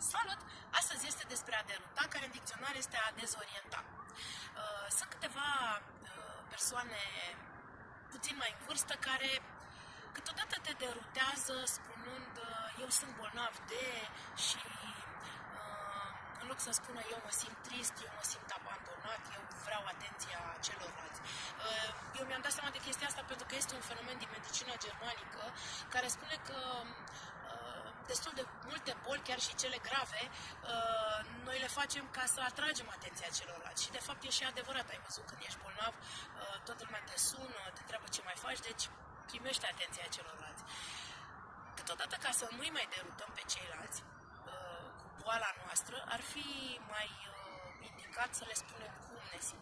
Salut! Astăzi este despre a deruta, care în dicționar este a dezorienta. Uh, sunt câteva uh, persoane puțin mai în vârstă care câteodată te derutează spunând uh, eu sunt bolnav de și în loc să spună eu mă simt trist, eu mă simt abandonat, eu vreau atenția celorlalți. Eu mi-am dat seama de chestia asta pentru că este un fenomen din medicina germanică care spune că destul de multe boli, chiar și cele grave, uh, noi le facem ca să atragem atenția celorlalți. Și de fapt e și adevărat, ai văzut când ești bolnav, uh, toată lumea te sună, te întreabă ce mai faci, deci primește atenția celorlalți. Câteodată, ca să nu-i mai derutăm pe ceilalți uh, cu boala noastră, ar fi mai indicat să le spunem cum ne simțim.